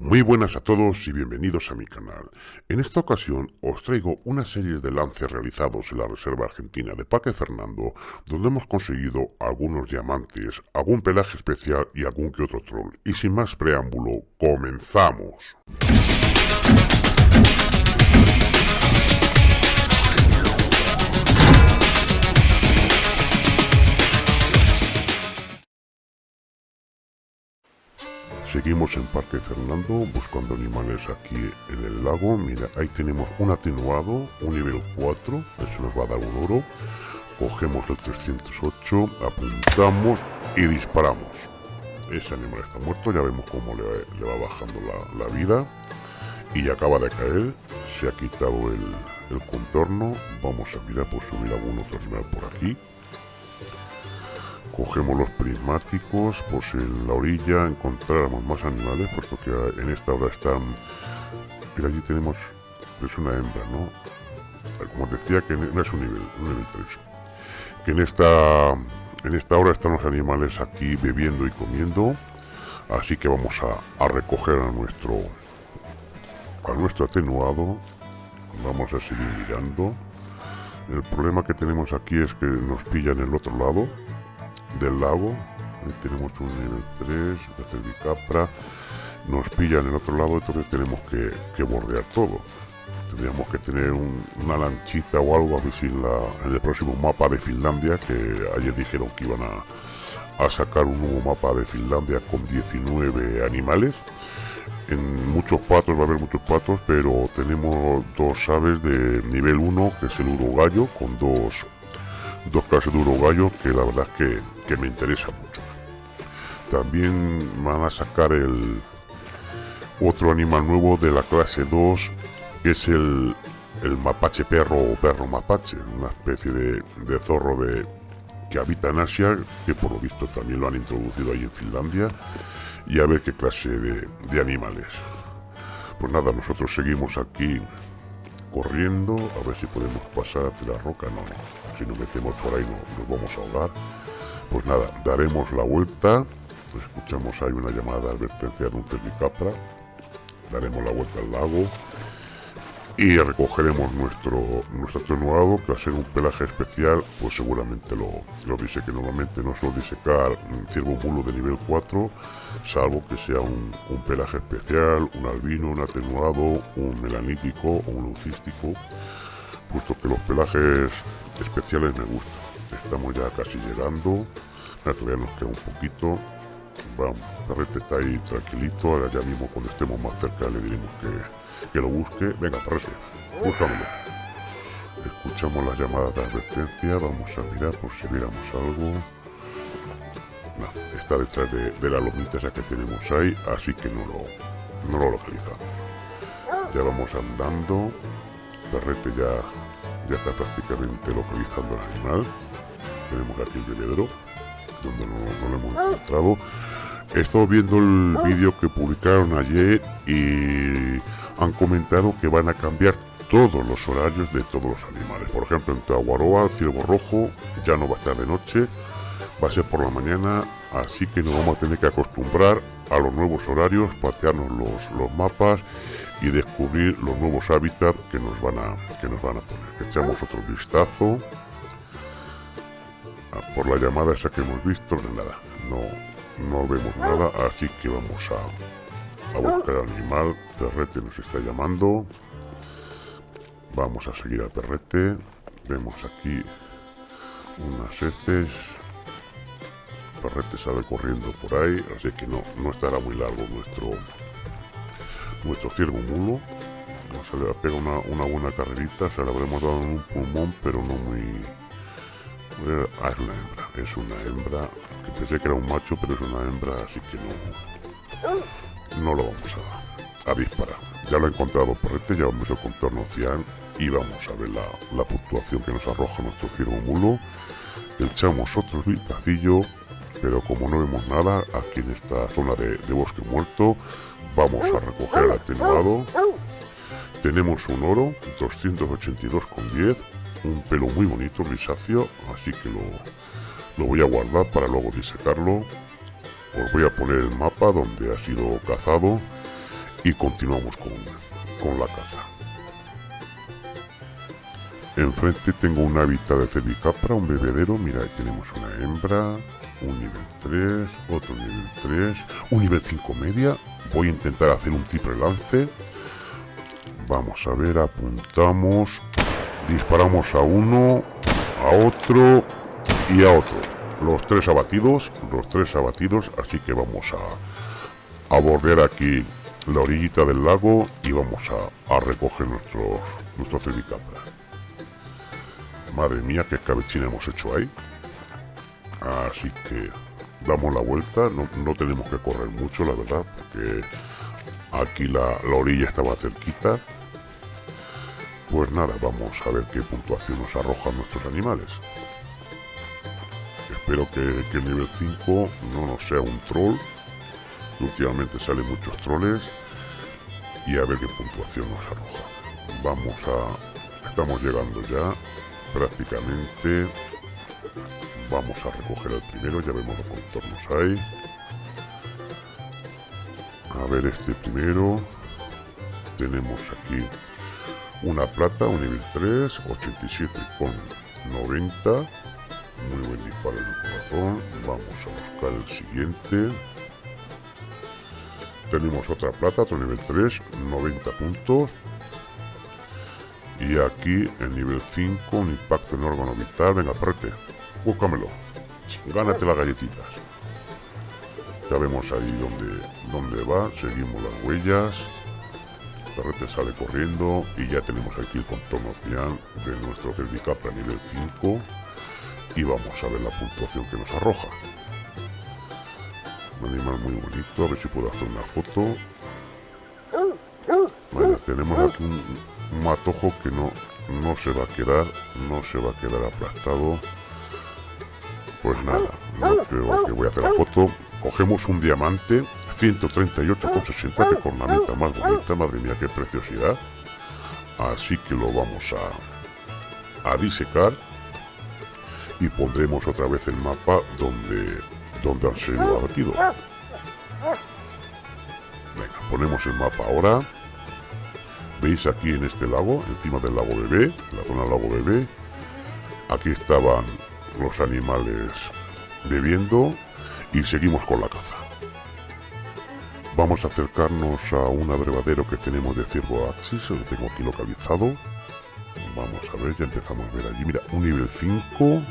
Muy buenas a todos y bienvenidos a mi canal. En esta ocasión os traigo una serie de lances realizados en la Reserva Argentina de Parque Fernando, donde hemos conseguido algunos diamantes, algún pelaje especial y algún que otro troll. Y sin más preámbulo, ¡comenzamos! Seguimos en Parque Fernando buscando animales aquí en el lago. Mira, ahí tenemos un atenuado, un nivel 4. Eso nos va a dar un oro. Cogemos el 308, apuntamos y disparamos. Ese animal está muerto, ya vemos cómo le, va bajando la, vida. Y acaba de caer, se ha quitado el, el contorno. Vamos a mirar por subir algún otro animal por aquí cogemos los prismáticos, pues en la orilla encontráramos más animales, puesto que en esta hora están... Pero allí tenemos... es una hembra, ¿no? Como decía, que no es un nivel, un nivel 3. Que en esta... En esta hora están los animales aquí bebiendo y comiendo. Así que vamos a, a recoger a nuestro... A nuestro atenuado. Vamos a seguir mirando. El problema que tenemos aquí es que nos pillan el otro lado del lago. Tenemos un nivel 3, de capra. Nos pillan en el otro lado, entonces tenemos que, bordear todo. Tendríamos que tener una lanchita o algo así en, la, en el próximo mapa de Finlandia, que ayer dijeron que iban a, a sacar un nuevo mapa de Finlandia con 19 animales. En muchos patos va a haber muchos patos, pero tenemos dos aves de nivel 1, que es el urogallo, con dos, dos clases de urogallo, que la verdad es que que me interesa mucho. También van a sacar el otro animal nuevo de la clase 2, que es el, el mapache perro o perro mapache, una especie de, de zorro de, que habita en Asia, que por lo visto también lo han introducido ahí en Finlandia, y a ver qué clase de, de animales. Pues nada, nosotros seguimos aquí corriendo, a ver si podemos pasar de la roca, no, si nos metemos por ahí no, nos vamos a ahogar. Pues nada, daremos la vuelta. Escuchamos ahí una llamada advertencia de un Capra. Daremos la vuelta al lago. Y recogeremos nuestro, nuestro atenuado, que ser un pelaje especial, pues seguramente lo, lo que Normalmente no suelo disecar ciervo mulo de nivel 4, salvo que sea un, un pelaje especial, un albino, un atenuado, un melanítico o un lucístico, puesto que los pelajes especiales me gustan. Estamos ya casi llegando. Todavía nos queda un poquito. Vamos, Perrete está ahí tranquilito. Ahora ya mismo cuando estemos más cerca le diremos que, que lo busque. Venga, Perrete, búscamelo. Escuchamos las llamadas de advertencia. Vamos a mirar por si viéramos algo. No, está detrás de, la lomita esa que tenemos ahí. Así que no lo, no lo localizamos. Ya vamos andando. Perrete ya, ya está prácticamente localizando el animal tenemos aquí el bebedero, donde no, lo hemos encontrado. He estado viendo el vídeo que publicaron ayer y han comentado que van a cambiar todos los horarios de todos los animales. Por ejemplo, en Tahuaroa, el ciervo rojo ya no va a estar de noche, va a ser por la mañana, así que nos vamos a tener que acostumbrar a los nuevos horarios, patearnos los, los mapas y descubrir los nuevos hábitats que nos van a, que nos van a poner. Echamos otro vistazo por la llamada esa que hemos visto, nada, no, no vemos nada, así que vamos a, a buscar al animal, Perrete nos está llamando, vamos a seguir al Perrete, vemos aquí unas heces, Perrete sale corriendo por ahí, así que no, no estará muy largo nuestro nuestro ciervo mulo. Se le pega una, una buena carrerita, se le habremos dado un pulmón, pero no muy Ah, es una hembra, es una hembra. Que pensé que era un macho, pero es una hembra, así que no, no lo vamos a, a disparar. Ya lo he encontrado este, ya vamos el contorno cian y vamos a ver la, la puntuación que nos arroja nuestro ciervo mulo. Echamos otro vistacillo, pero como no vemos nada aquí en esta zona de, de bosque muerto, vamos a recoger el atenuado. Tenemos un oro, 282,10 un pelo muy bonito, grisáceo, así que lo, lo voy a guardar para luego disecarlo. Os voy a poner el mapa donde ha sido cazado y continuamos con, con la caza. Enfrente tengo un hábitat de cervicapra, un bebedero. Mira, ahí tenemos una hembra, un nivel 3, otro nivel 3, un nivel 5 media. Voy a intentar hacer un triple lance. Vamos a ver, apuntamos, disparamos a uno, a otro y a otro. Los tres abatidos, los tres abatidos, así que vamos a, a bordear aquí la orillita del lago y vamos a, a recoger nuestros, nuestros cervicapras. Madre mía, qué cabechina hemos hecho ahí. Así que damos la vuelta. No, tenemos que correr mucho, la verdad, porque aquí la, orilla estaba cerquita. Pues nada, vamos a ver qué puntuación nos arrojan nuestros animales. Espero que, el nivel 5 no nos sea un troll. Últimamente salen muchos troles. Y a ver qué puntuación nos arroja. Vamos a... Estamos llegando ya prácticamente vamos a recoger el primero ya vemos los contornos ahí a ver este primero tenemos aquí una plata un nivel 3 87 con 90 muy buen disparo en el corazón vamos a buscar el siguiente tenemos otra plata otro nivel 3 90 puntos y aquí en nivel 5 un impacto en órgano vital. Venga, prete, búscamelo. Gánate las galletitas. Ya vemos ahí donde, donde va. Seguimos las huellas. Perrete sale corriendo y ya tenemos aquí el contorno final de nuestro Cervicapra nivel 5 y vamos a ver la puntuación que nos arroja. Un animal muy bonito, a ver si puedo hacer una foto. Bueno, tenemos aquí un, matojo que no, no se va a quedar, no se va a quedar aplastado. Pues nada, no que voy a hacer la foto. Cogemos un diamante, 138,60, que cornamenta más bonita, madre mía, qué preciosidad. Así que lo vamos a, a disecar y pondremos otra vez el mapa donde, donde han sido abatidos. Venga, ponemos el mapa ahora. Veis aquí en este lago, encima del lago bebé, la zona del lago bebé, aquí estaban los animales bebiendo y seguimos con la caza. Vamos a acercarnos a un abrevadero que tenemos de ciervo axis, lo tengo aquí localizado. Vamos a ver, ya empezamos a ver allí. Mira, un nivel 5.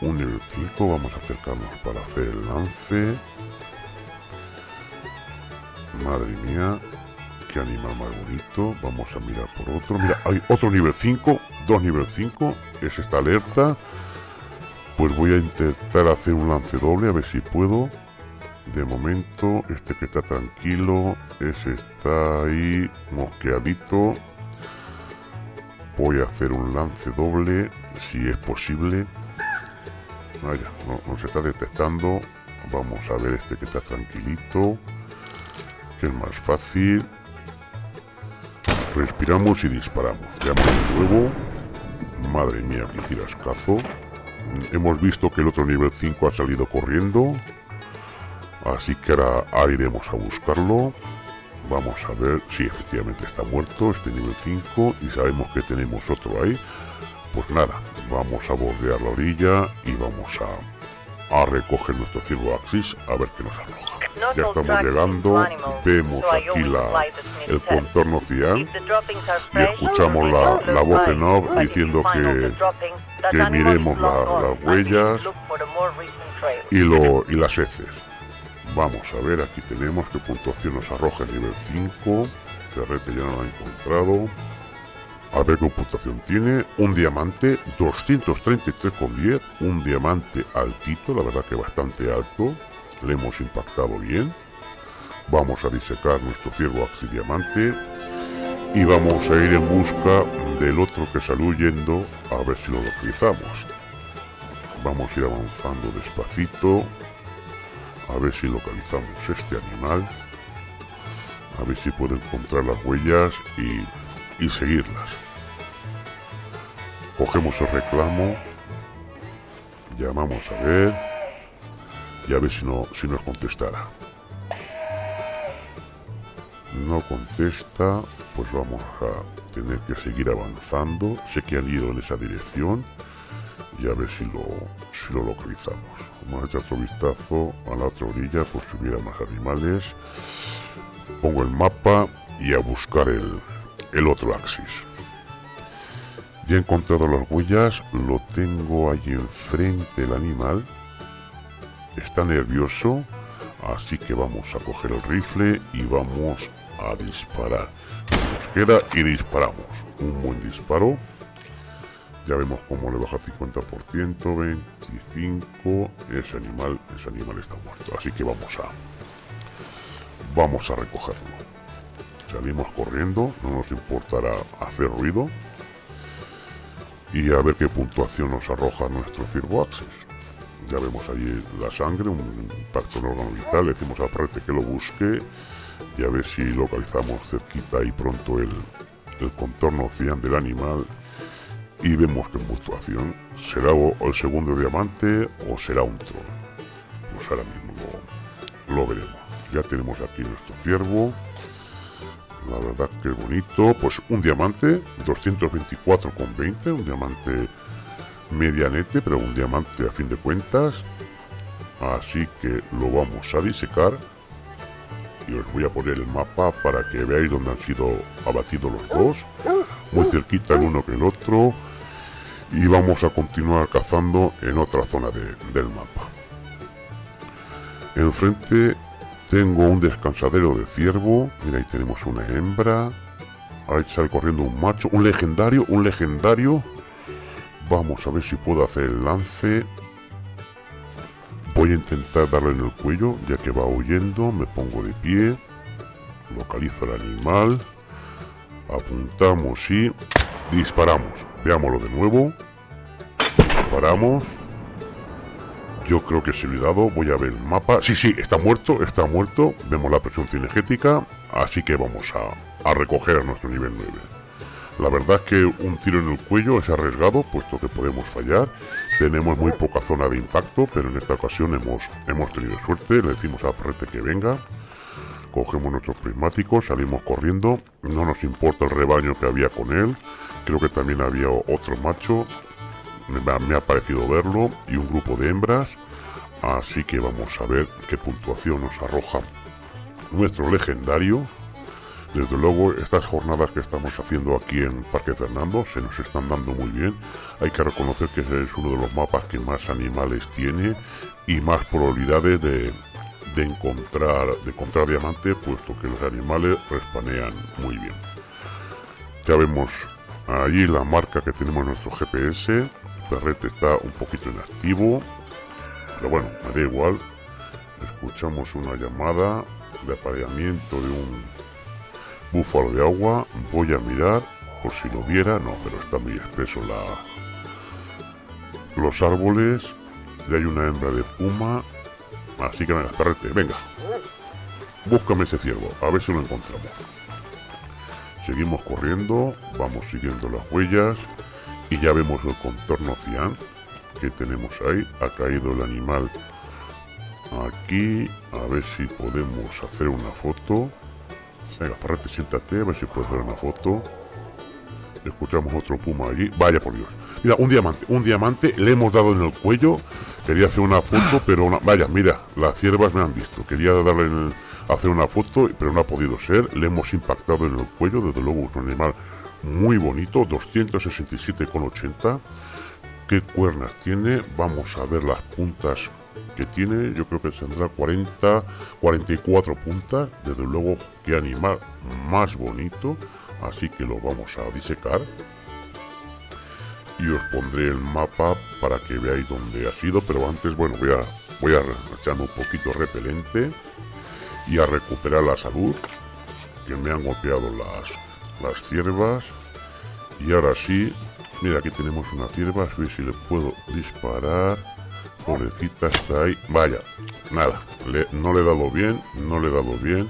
Un nivel 5, vamos a acercarnos para hacer el lance. Madre mía, animal más bonito. Vamos a mirar por otro. Mira, hay otro nivel 5. Dos nivel 5. Es esta alerta. Pues voy a intentar hacer un lance doble. A ver si puedo. De momento, este que está tranquilo. Ese está ahí mosqueadito. Voy a hacer un lance doble. Si es posible. Vaya, no, no se está detectando. Vamos a ver este que está tranquilito que es más fácil Respiramos y disparamos. Veamos luego. Madre mía, que cazo. Hemos visto que el otro nivel 5 ha salido corriendo. Así que ahora iremos a buscarlo. Vamos a ver si efectivamente está muerto este nivel 5 y sabemos que tenemos otro ahí. Pues nada, vamos a bordear la orilla y vamos a, a recoger nuestro ciervo axis a ver qué nos arroja. Ya estamos llegando, vemos aquí la, el contorno cian y escuchamos la, la voz en off diciendo que, que miremos las huellas y, lo, y las heces. Vamos a ver, aquí tenemos qué puntuación nos arroja el nivel 5. Ferrete ya no lo ha encontrado. A ver qué puntuación tiene. Un diamante, 233,10. Un diamante altito, la verdad que bastante alto le hemos impactado bien. Vamos a disecar nuestro ciervo diamante y vamos a ir en busca del otro que salió huyendo a ver si lo localizamos. Vamos a ir avanzando despacito a ver si localizamos este animal. A ver si puedo encontrar las huellas y seguirlas. Cogemos el reclamo. Llamamos a ver y a ver si, no, si nos contestará. no contesta, pues vamos a tener que seguir avanzando. Sé que han ido en esa dirección y a ver si lo, si lo localizamos. Vamos a echar otro vistazo a la otra orilla por si hubiera más animales. Pongo el mapa y a buscar el, el otro axis. Ya he encontrado las huellas, lo tengo allí enfrente el animal. Está nervioso, así que vamos a coger el rifle y vamos a disparar. Nos queda y disparamos. Un buen disparo. Ya vemos cómo le baja 50%, 25. Ese animal, ese animal está muerto. Así que vamos a vamos a recogerlo. Salimos corriendo, no nos importará hacer ruido. Y a ver qué puntuación nos arroja nuestro Cirbo Access. Ya vemos allí la sangre, un pacto en órgano vital. Le decimos a que lo busque y a ver si localizamos cerquita y pronto el, el contorno cian del animal y vemos que puntuación será el segundo diamante o será un troll. Pues ahora mismo lo, veremos. Ya tenemos aquí nuestro ciervo. La verdad que bonito. Pues un diamante, 224,20, un diamante medianete, pero un diamante a fin de cuentas. Así que lo vamos a disecar. Y os voy a poner el mapa para que veáis dónde han sido abatidos los dos. Muy cerquita el uno que el otro y vamos a continuar cazando en otra zona del mapa. Enfrente tengo un descansadero de ciervo, mira ahí tenemos una hembra, ahí sale corriendo un macho, un legendario, un legendario, vamos a ver si puedo hacer el lance, voy a intentar darle en el cuello ya que va huyendo, me pongo de pie, localizo el animal, apuntamos y disparamos. Veámoslo de nuevo. Disparamos. Yo creo que se lo he dado. Voy a ver el mapa. Sí, sí, está muerto, está muerto. Vemos la presión cinegética. Así que vamos a, a recoger a nuestro nivel 9. La verdad es que un tiro en el cuello es arriesgado, puesto que podemos fallar. Tenemos muy poca zona de impacto, pero en esta ocasión hemos, hemos tenido suerte. Le decimos a Prete que venga. Cogemos nuestros prismáticos, salimos corriendo. No nos importa el rebaño que había con él. Creo que también había otro macho. Me, ha parecido verlo. Y un grupo de hembras. Así que vamos a ver qué puntuación nos arroja nuestro legendario. Desde luego, estas jornadas que estamos haciendo aquí en Parque Fernando se nos están dando muy bien. Hay que reconocer que es uno de los mapas que más animales tiene y más probabilidades de, de encontrar, de encontrar diamante, puesto que los animales respanean muy bien. Ya vemos Allí la marca que tenemos en nuestro GPS. Perrete está un poquito inactivo. Pero bueno, me da igual. Escuchamos una llamada de apareamiento de un búfalo de agua. Voy a mirar por si lo viera. No, pero está muy espeso la... los árboles. Y hay una hembra de puma. Así que venga, perrete, venga. Búscame ese ciervo, a ver si lo encontramos. Seguimos corriendo, vamos siguiendo las huellas y ya vemos el contorno cian que tenemos ahí. Ha caído el animal aquí. A ver si podemos hacer una foto. Venga, Ferrete, siéntate, a ver si puedes hacer una foto. Escuchamos otro puma allí. Vaya por Dios. Mira, un diamante, un diamante. Le hemos dado en el cuello. Quería hacer una foto, pero una... Vaya, mira, las ciervas me han visto. Quería darle en el hacer una foto, pero no ha podido ser. Le hemos impactado en el cuello, desde luego es un animal muy bonito, 267,80. ¿Qué cuernas tiene? Vamos a ver las puntas que tiene. Yo creo que tendrá 40, 44 puntas. Desde luego, qué animal más bonito. Así que lo vamos a disecar. Y os pondré el mapa para que veáis dónde ha sido. Pero antes, bueno, voy a, voy a echarme un poquito repelente y a recuperar la salud que me han golpeado las, las ciervas. Y ahora sí mira aquí tenemos una cierva a ver si le puedo disparar. Pobrecita está ahí. Vaya nada no le he dado bien no le he dado bien.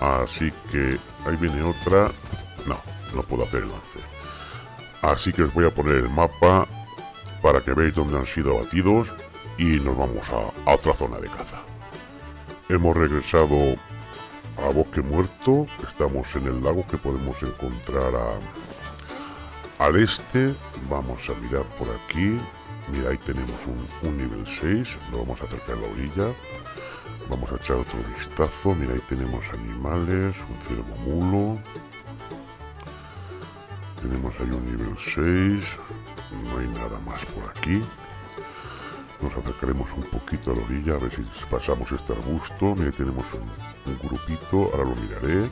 Así que ahí viene otra. No no puedo hacer el lance. Así que os voy a poner el mapa para que veáis dónde han sido abatidos y nos vamos a otra zona de caza. Hemos regresado a bosque muerto. Estamos en el lago que podemos encontrar al este. Vamos a mirar por aquí. Mira, ahí tenemos un, nivel 6. Lo vamos a acercar a la orilla. Vamos a echar otro vistazo. Mira, ahí tenemos animales, un ciervo mulo. Tenemos ahí un nivel 6. No hay nada más por aquí. Nos acercaremos un poquito a la orilla a ver si pasamos este arbusto. Mira, tenemos un, grupito. Ahora lo miraré.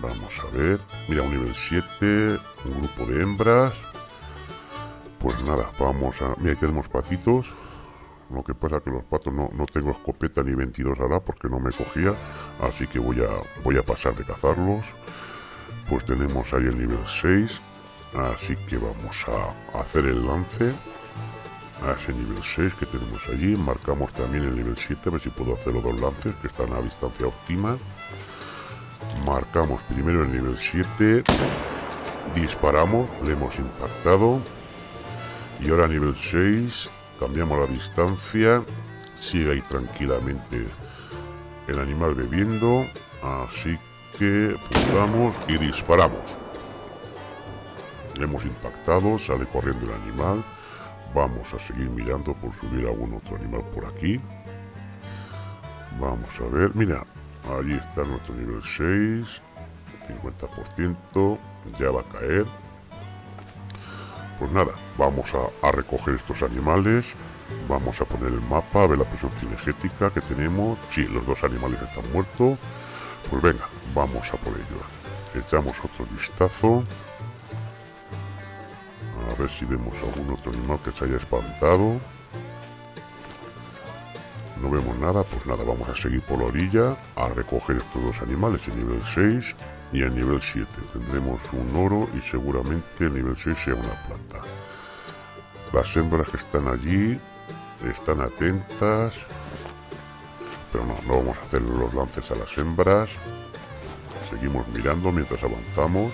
Vamos a ver. Mira, un nivel 7. Un grupo de hembras. Pues nada, vamos a... Mira, tenemos patitos. Lo que pasa que los patos no, no tengo escopeta ni 22 ahora porque no me cogía. Así que voy a, voy a pasar de cazarlos. Pues tenemos ahí el nivel 6. Así que vamos a hacer el lance a ese nivel 6 que tenemos allí. Marcamos también el nivel 7, a ver si puedo hacer los dos lances que están a distancia óptima. Marcamos primero el nivel 7. Disparamos, le hemos impactado. Y ahora a nivel 6 cambiamos la distancia. Sigue ahí tranquilamente el animal bebiendo. Así que pulsamos y disparamos. Le hemos impactado, sale corriendo el animal. Vamos a seguir mirando por subir algún otro animal por aquí. Vamos a ver, mira, allí está nuestro nivel 6, 50%, ya va a caer. Pues nada, vamos a, recoger estos animales, vamos a poner el mapa, a ver la presión cinegética que tenemos. Sí, los dos animales están muertos. Pues venga, vamos a por ellos. Echamos otro vistazo. A ver si vemos algún otro animal que se haya espantado. No vemos nada, pues nada, vamos a seguir por la orilla a recoger estos dos animales, el nivel 6 y el nivel 7. Tendremos un oro y seguramente el nivel 6 sea una planta. Las hembras que están allí están atentas, pero no, no vamos a hacer los lances a las hembras. Seguimos mirando mientras avanzamos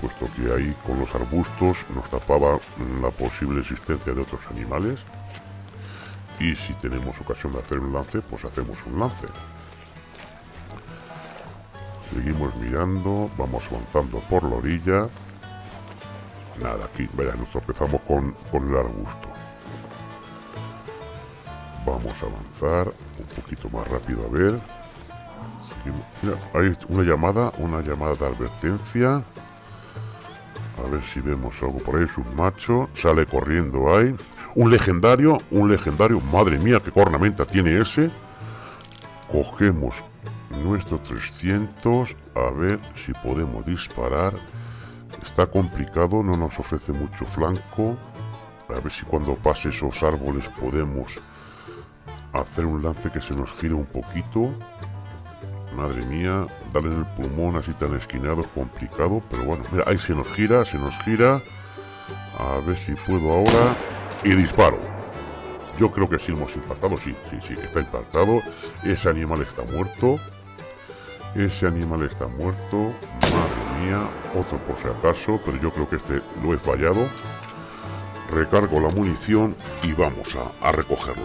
puesto que ahí con los arbustos nos tapaba la posible existencia de otros animales. Y si tenemos ocasión de hacer un lance, pues hacemos un lance. Seguimos mirando, vamos avanzando por la orilla. Nada, aquí, vaya, nos tropezamos con, con el arbusto. Vamos a avanzar un poquito más rápido a ver. Mira, hay una llamada, una llamada de advertencia. A ver si vemos algo por ahí. Es un macho. Sale corriendo ahí. Un legendario. Un legendario. Madre mía, qué cornamenta tiene ese. Cogemos nuestro 300. A ver si podemos disparar. Está complicado. No nos ofrece mucho flanco. A ver si cuando pase esos árboles podemos hacer un lance que se nos gire un poquito. Madre mía, darle en el pulmón así tan esquinado es complicado, pero bueno, mira, ahí se nos gira, se nos gira. A ver si puedo ahora. Y disparo. Yo creo que sí hemos impactado, sí, sí, sí, está impactado. Ese animal está muerto. Ese animal está muerto. Madre mía, otro por si acaso, pero yo creo que este lo he fallado. Recargo la munición y vamos a, a recogerlo.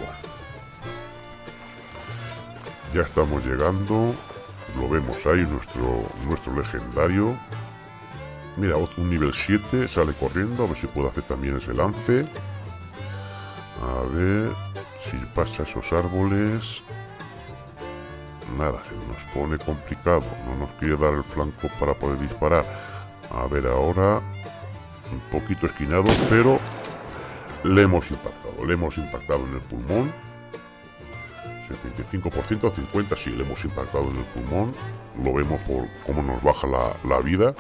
Ya estamos llegando lo vemos ahí, nuestro, nuestro legendario. Mira, un nivel 7 sale corriendo, a ver si puedo hacer también ese lance. A ver si pasa esos árboles. Nada, se nos pone complicado. No nos quiere dar el flanco para poder disparar. A ver ahora. Un poquito esquinado, pero le hemos impactado. Le hemos impactado en el pulmón 75%, 50% si le hemos impactado en el pulmón. Lo vemos por cómo nos baja la, vida.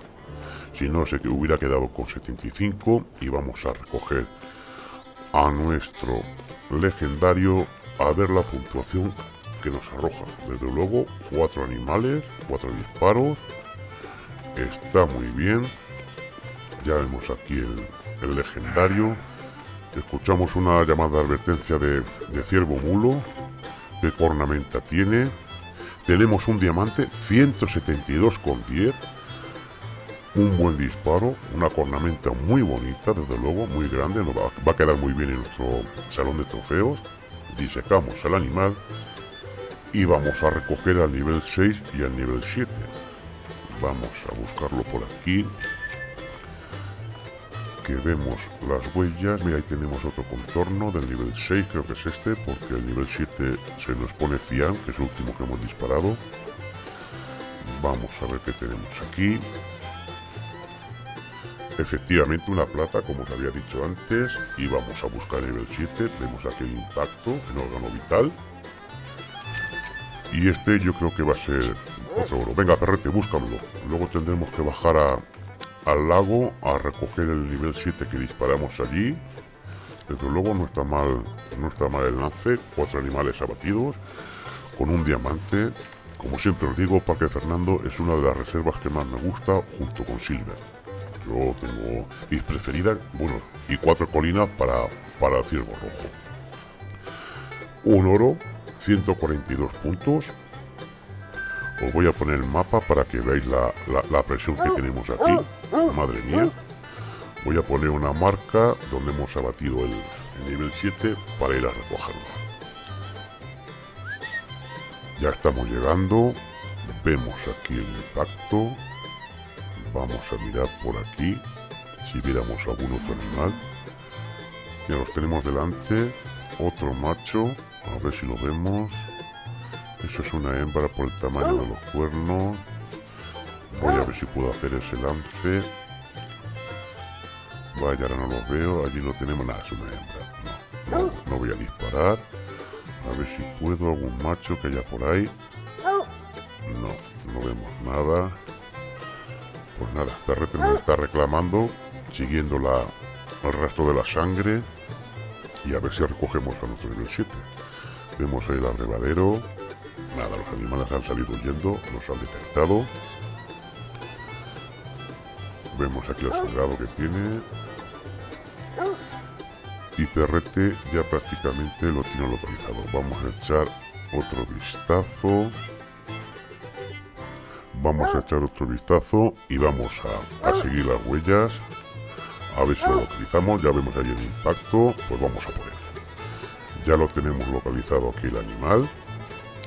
Si no, sé que hubiera quedado con 75 y vamos a recoger a nuestro legendario a ver la puntuación que nos arroja. Desde luego, cuatro animales, cuatro disparos. Está muy bien. Ya vemos aquí el, legendario. Escuchamos una llamada de advertencia de ciervo mulo de cornamenta tiene. Tenemos un diamante 172,10. Un buen disparo, una cornamenta muy bonita, desde luego, muy grande, nos va, va, a quedar muy bien en nuestro salón de trofeos. Disecamos al animal y vamos a recoger al nivel 6 y al nivel 7 vamos a buscarlo por aquí que vemos las huellas. Mira ahí tenemos otro contorno del nivel 6 creo que es este porque el nivel 7 se nos pone Cian que es el último que hemos disparado. Vamos a ver qué tenemos aquí. Efectivamente una plata como os había dicho antes y vamos a buscar el nivel 7 vemos aquí el impacto en órgano vital. Y este yo creo que va a ser otro oro. Venga, perrete, búscamelo. Luego tendremos que bajar al lago a recoger el nivel 7 que disparamos allí. Desde luego no está mal, no está mal el lance. Cuatro animales abatidos con un diamante. Como siempre os digo, Parque Fernando es una de las reservas que más me gusta junto con Silver. Yo tengo mis preferidas, bueno, y cuatro colinas para, para ciervo rojo. Un oro 142 puntos. Os voy a poner el mapa para que veáis la, presión que tenemos aquí. Madre mía. Voy a poner una marca donde hemos abatido el, nivel 7 para ir a recogerlo. Ya estamos llegando. Vemos aquí el impacto. Vamos a mirar por aquí. Si viéramos algún otro animal. Ya los tenemos delante. Otro macho a ver si lo vemos. Eso es una hembra por el tamaño de los cuernos. Voy a ver si puedo hacer ese lance. Vaya, ahora no lo veo. Allí no tenemos nada, es una hembra. No, no, voy a disparar. A ver si puedo algún macho que haya por ahí. No, no vemos nada. Pues nada, me está reclamando, siguiendo la, el resto de la sangre. Y a ver si recogemos a nuestro nivel 7. Vemos ahí el abrevadero. Nada, los animales han salido huyendo, nos han detectado. Vemos aquí el sangrado que tiene. Y Perrete ya prácticamente lo tiene localizado. Vamos a echar otro vistazo. Vamos a echar otro vistazo y vamos a, a seguir las huellas. A ver si lo localizamos. Ya vemos ahí el impacto. Pues vamos a poner. Ya lo tenemos localizado aquí el animal.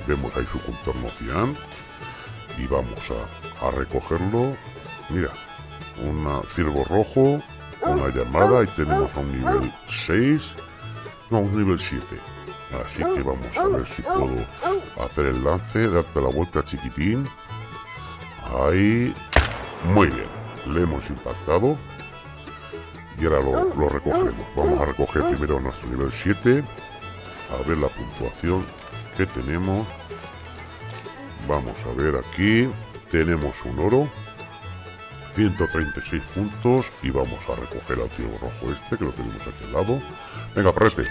Vemos ahí su contorno cian. Y vamos a, recogerlo. Mira, un ciervo rojo, una llamada y tenemos a un nivel 6. No, un nivel 7. Así que vamos a ver si puedo hacer el lance, darte la vuelta chiquitín. Ahí. Muy bien. Le hemos impactado. Y ahora lo, lo recogeremos. Vamos a recoger primero nuestro nivel 7 a ver la puntuación que tenemos. Vamos a ver aquí. Tenemos un oro 136 puntos y vamos a recoger al ciego rojo este que lo tenemos aquí al lado. Venga prete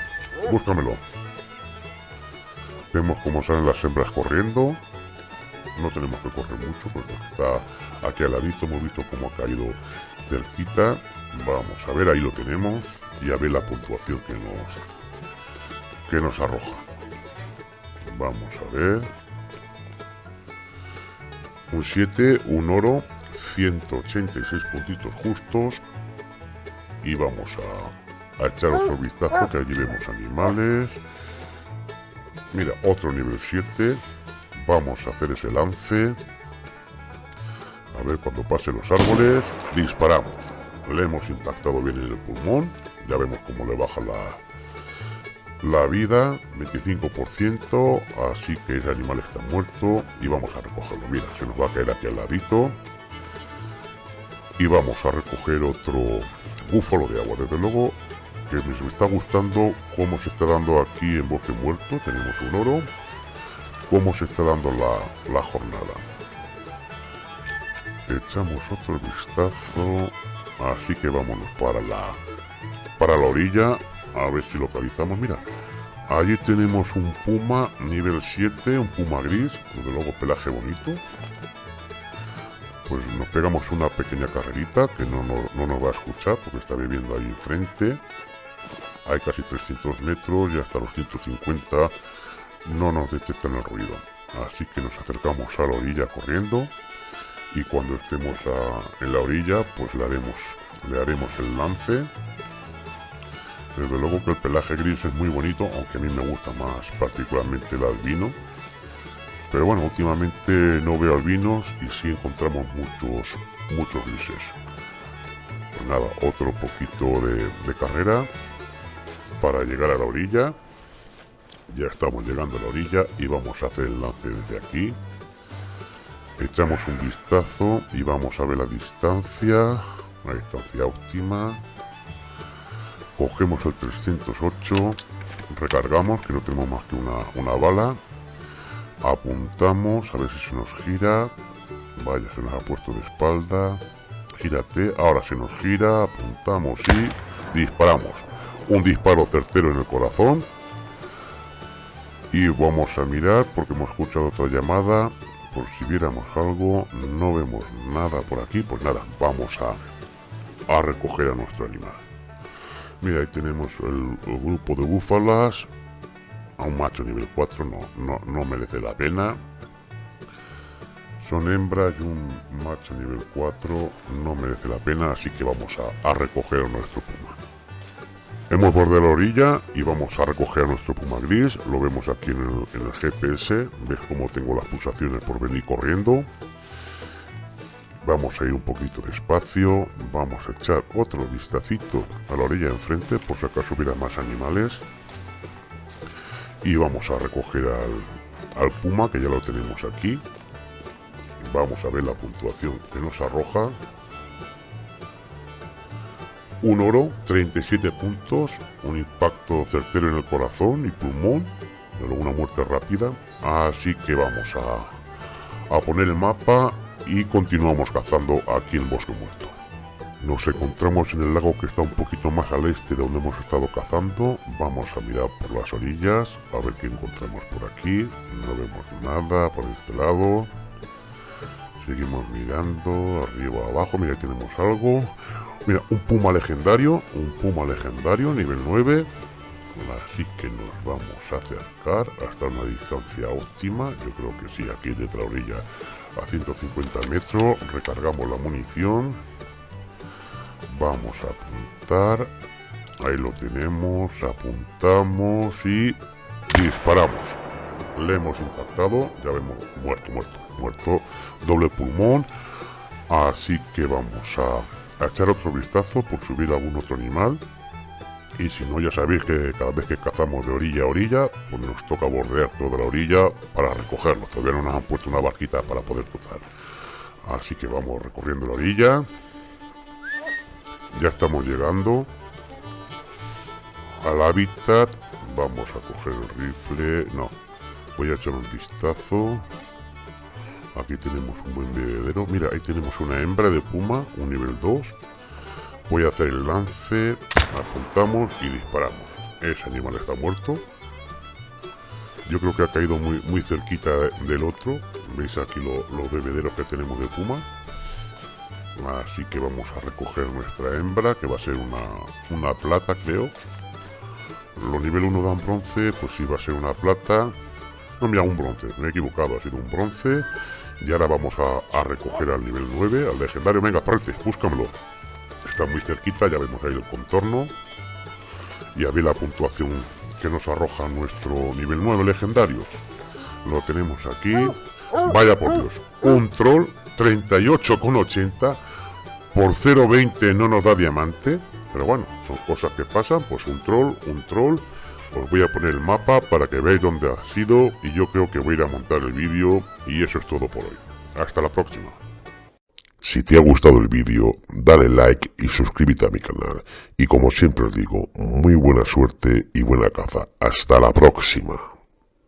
búscamelo. Vemos cómo salen las hembras corriendo. No tenemos que correr mucho porque está aquí al ladito. Hemos visto cómo ha caído cerquita. Vamos a ver ahí lo tenemos. Y a ver la puntuación que nos que nos arroja. Vamos a ver. Un 7, un oro, 186 puntitos justos. Y vamos a, a echar otro vistazo, que allí vemos animales. Mira, otro nivel 7. Vamos a hacer ese lance. A ver, cuando pasen los árboles, disparamos. Le hemos impactado bien en el pulmón. Ya vemos cómo le baja la, la vida, 25%, así que ese animal está muerto y vamos a recogerlo. Mira, se nos va a caer aquí al ladito. Y vamos a recoger otro búfalo de agua. Desde luego que me está gustando cómo se está dando aquí en Bosque Muerto. Tenemos un oro. Cómo se está dando la, la jornada. Echamos otro vistazo. Así que vámonos para la, para la orilla a ver si localizamos. Mira, allí tenemos un puma nivel 7, un puma gris, desde luego pelaje bonito. Pues nos pegamos una pequeña carrerita que no, no, nos va a escuchar porque está viviendo ahí enfrente. Hay casi 300 metros y hasta los 150 no nos detectan el ruido. Así que nos acercamos a la orilla corriendo y cuando estemos en la orilla pues le haremos, le haremos el lance desde luego que el pelaje gris es muy bonito, aunque a mí me gusta más particularmente el albino. Pero bueno, últimamente no veo albinos y sí encontramos muchos, muchos grises. Pues nada, otro poquito de, de carrera para llegar a la orilla. Ya estamos llegando a la orilla y vamos a hacer el lance desde aquí. Echamos un vistazo y vamos a ver la distancia. La distancia óptima. Cogemos el 308. Recargamos, que no tenemos más que una, una bala. Apuntamos, a ver si se nos gira. Vaya, se nos ha puesto de espalda. Gírate, ahora se nos gira, apuntamos y disparamos. Un disparo certero en el corazón. Y vamos a mirar porque hemos escuchado otra llamada. Por si viéramos algo, no vemos nada por aquí. Pues nada, vamos a, a recoger a nuestro animal. Mira, ahí tenemos el, grupo de búfalas. A un macho nivel 4 no, no, no merece la pena. Son hembras y un macho nivel 4 no merece la pena, así que vamos a, a recoger a nuestro puma. Hemos bordeado la orilla y vamos a recoger a nuestro puma gris. Lo vemos aquí en el, en el GPS. Ves cómo tengo las pulsaciones por venir corriendo. Vamos a ir un poquito despacio. Vamos a echar otro vistacito a la orilla enfrente por si acaso hubiera más animales. Y vamos a recoger al, al puma que ya lo tenemos aquí. Vamos a ver la puntuación que nos arroja un oro, 37 puntos, un impacto certero en el corazón y pulmón, pero una muerte rápida. Así que vamos a, a poner el mapa y continuamos cazando aquí en Bosque Muerto. Nos encontramos en el lago que está un poquito más al este de donde hemos estado cazando. Vamos a mirar por las orillas, a ver qué encontramos por aquí. No vemos nada por este lado. Seguimos mirando, arriba, abajo, mira, tenemos algo. Mira, un puma legendario, un puma legendario, nivel 9. Así que nos vamos a acercar hasta una distancia óptima. Yo creo que sí, aquí desde la orilla a 150 metros. Recargamos la munición. Vamos a apuntar. Ahí lo tenemos. Apuntamos y disparamos. Le hemos impactado. Ya vemos, muerto, muerto, muerto. Doble pulmón. Así que vamos a echar otro vistazo por subir algún otro animal. Y si no, ya sabéis que cada vez que cazamos de orilla a orilla, pues nos toca bordear toda la orilla para recogerlo. Todavía no nos han puesto una barquita para poder cruzar. Así que vamos recorriendo la orilla. Ya estamos llegando al hábitat. Vamos a coger el rifle. No, voy a echar un vistazo. Aquí tenemos un buen bebedero. Mira, ahí tenemos una hembra de puma, un nivel 2. Voy a hacer el lance, apuntamos y disparamos. Ese animal está muerto. Yo creo que ha caído muy, muy cerquita del otro. Veis aquí los bebederos que tenemos de puma. Así que vamos a recoger nuestra hembra, que va a ser una, una plata, creo. Los nivel 1 dan bronce, pues sí va a ser una plata. No, mira, un bronce, me he equivocado, ha sido un bronce. Y ahora vamos a, recoger al nivel 9, al legendario. Venga, parte, búscamelo. Está muy cerquita, ya vemos ahí el contorno. Y a ver la puntuación que nos arroja nuestro nivel 9 legendario. Lo tenemos aquí. Vaya por Dios. Un troll 38,80. Por 0,20 no nos da diamante. Pero bueno, son cosas que pasan. Pues un troll, un troll. Os voy a poner el mapa para que veáis dónde ha sido y yo creo que voy a ir a montar el vídeo y eso es todo por hoy. Hasta la próxima. Si te ha gustado el vídeo, dale like y suscríbete a mi canal. Y como siempre os digo, muy buena suerte y buena caza. Hasta la próxima.